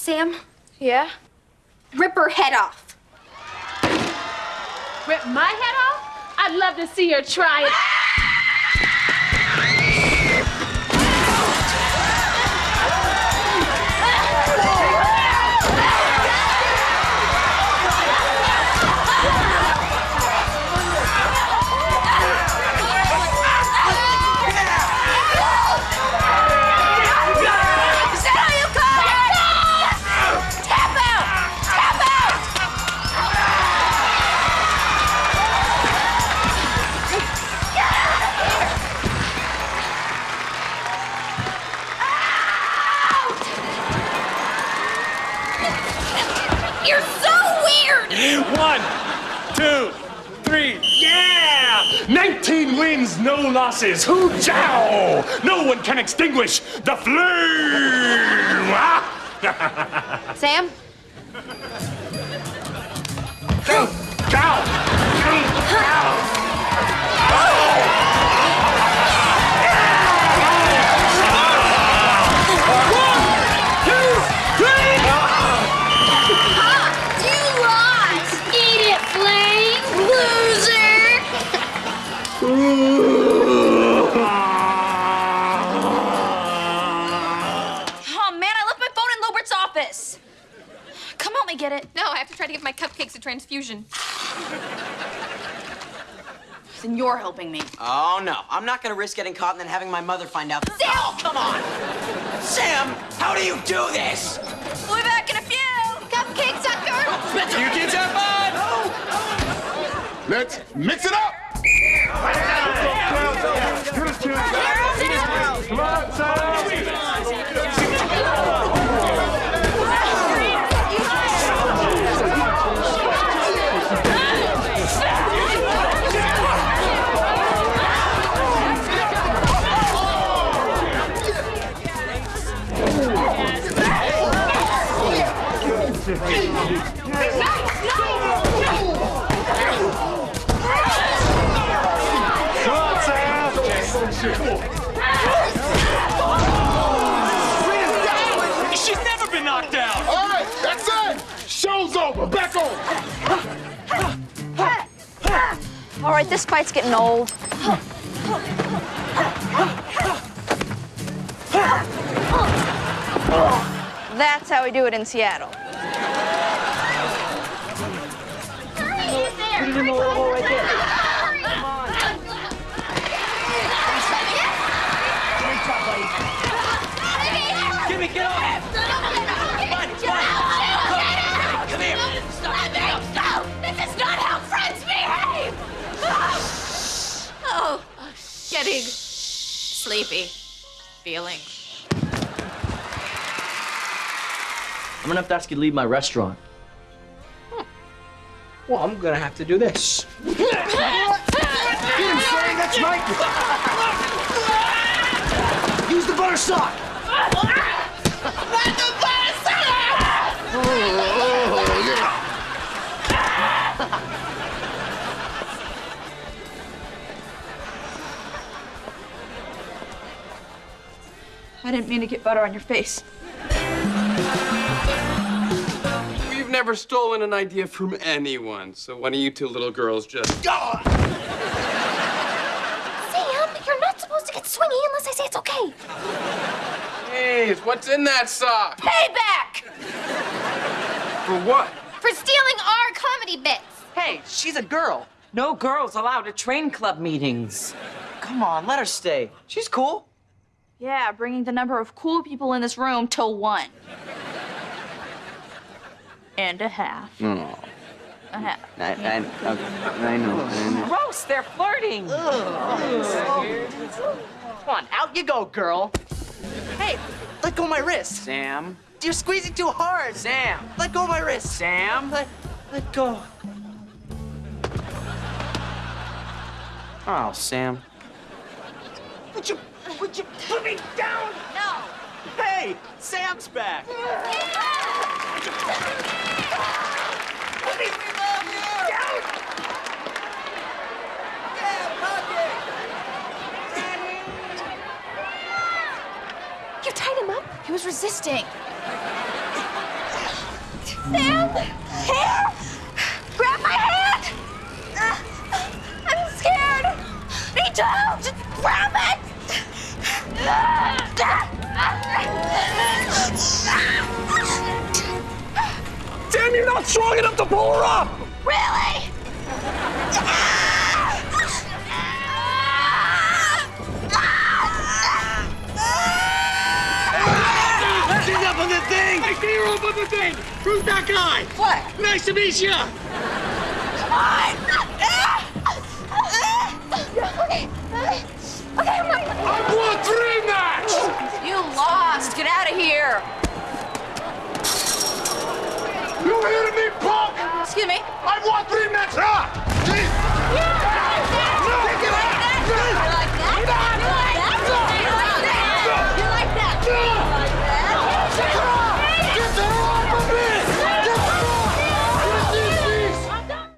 Sam, Yeah? rip her head off. Rip my head off? I'd love to see her try it. You're so weird! One, two, three, yeah! 19 wins, no losses. Hoo jow! No one can extinguish the flame! Ah! Sam? Go! Jow! You me get it. No, I have to try to give my cupcakes a transfusion. Then you're helping me. Oh, no. I'm not gonna risk getting caught and then having my mother find out. Sam! Oh, come on! Sam, how do you do this? We'll be back in a few. Cupcake sucker! You kids have fun! Let's mix it up. She's never been knocked out! All right, that's it. Show's over. Back on. All right, this fight's getting old. That's how we do it in Seattle. Give me, get it! Come here! This is not how friends behave! Oh, getting sleepy. Feeling. I'm gonna have to ask you to leave my restaurant. Well, I'm gonna have to do this. That's right. Use the butter sock. Oh, yeah. I didn't mean to get butter on your face. Never stolen an idea from anyone, so why don't you two little girls just go? Sam, you're not supposed to get swingy unless I say it's okay. Hey, what's in that sock? Payback! For what? For stealing our comedy bits. Hey, she's a girl. No girls allowed at train club meetings. Come on, let her stay. She's cool. Yeah, bringing the number of cool people in this room to one. And a half. Oh. A half. I, I, I know. I know. Gross, they're flirting. Come on, out you go, girl. Hey, let go of my wrist. Sam. You're squeezing too hard. Sam. Let go of my wrist. Sam. Let, let go. Oh, Sam. Would you, would you put me down? No. Hey, Sam's back. You him up? He was resisting. Stand here. Grab my hand. Uh, I'm scared. Me too. Just grab it. Damn, you're not strong enough to pull her up! Really? She's up on the thing! I see her up on the thing! Who's that guy? What? Nice to meet you! Come Okay, okay, okay, I'm not- I won three match! You lost. Get out of here. You hear me, punk? Excuse me. I won three match! Ah!